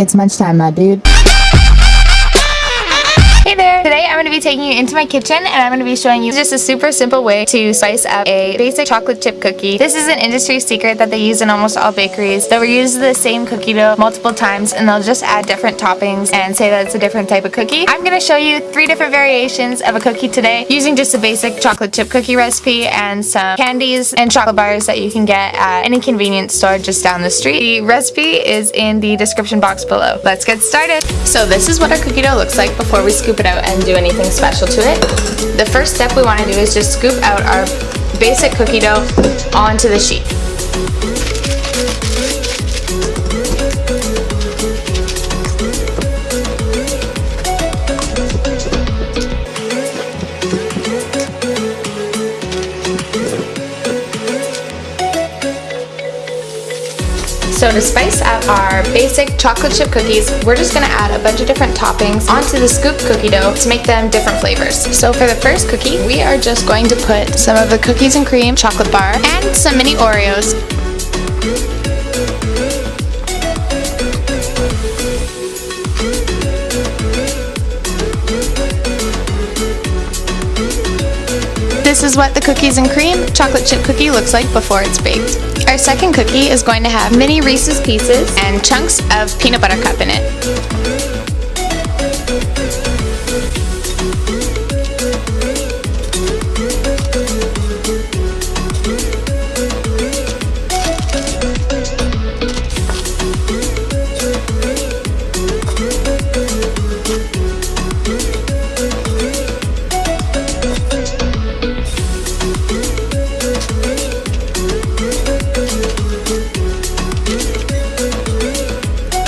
It's lunchtime, my dude. Taking you into my kitchen and I'm going to be showing you just a super simple way to spice up a basic chocolate chip cookie. This is an industry secret that they use in almost all bakeries. They'll reuse the same cookie dough multiple times and they'll just add different toppings and say that it's a different type of cookie. I'm going to show you three different variations of a cookie today using just a basic chocolate chip cookie recipe and some candies and chocolate bars that you can get at any convenience store just down the street. The recipe is in the description box below. Let's get started! So this is what our cookie dough looks like before we scoop it out and do anything special to it. The first step we want to do is just scoop out our basic cookie dough onto the sheet. So to spice up our basic chocolate chip cookies, we're just going to add a bunch of different toppings onto the scoop cookie dough to make them different flavors. So for the first cookie, we are just going to put some of the cookies and cream chocolate bar and some mini Oreos This is what the cookies and cream chocolate chip cookie looks like before it's baked. Our second cookie is going to have mini Reese's Pieces and chunks of peanut butter cup in it.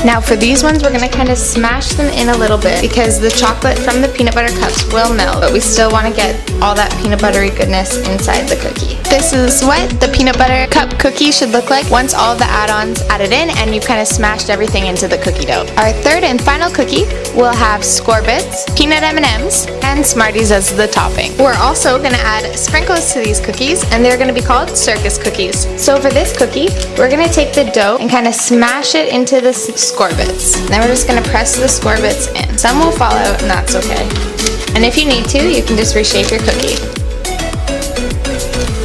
Now for these ones, we're to kind of smash them in a little bit because the chocolate from the peanut butter cups will melt, but we still want to get all that peanut buttery goodness inside the cookie. This is what the peanut butter cup cookie should look like once all the add-ons added in and you've kind of smashed everything into the cookie dough. Our third and final cookie will have Skor-Bits, peanut M&Ms, and Smarties as the topping. We're also to add sprinkles to these cookies and they're to be called circus cookies. So for this cookie, we're to take the dough and kind of smash it into the Skor-Bits. Then we're just going to press the Skor-Bits in. Some will fall out and that's okay. And if you need to, you can just reshape your cookie.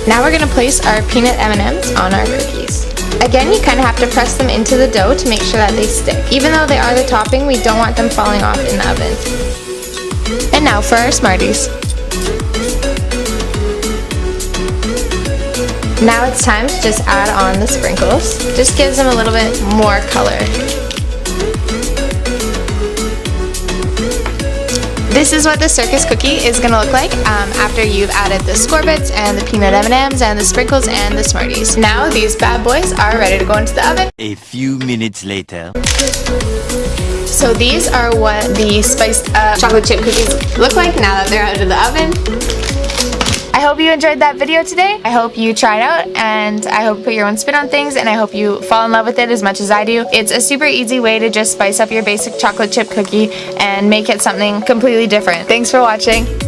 Now we're going to place our peanut M&Ms on our cookies. Again, you kind of have to press them into the dough to make sure that they stick. Even though they are the topping, we don't want them falling off in the oven. And now for our Smarties. Now it's time to just add on the sprinkles. Just gives them a little bit more color. This is what the circus cookie is going to look like um, after you've added the Skor-Bits and the peanut M&Ms and the sprinkles and the Smarties. Now these bad boys are ready to go into the oven. A few minutes later. So these are what the spiced uh, chocolate chip cookies look like now that they're out of the oven. Hope you enjoyed that video today. I hope you try it out and I hope you put your own spin on things and I hope you fall in love with it as much as I do. It's a super easy way to just spice up your basic chocolate chip cookie and make it something completely different. Thanks for watching.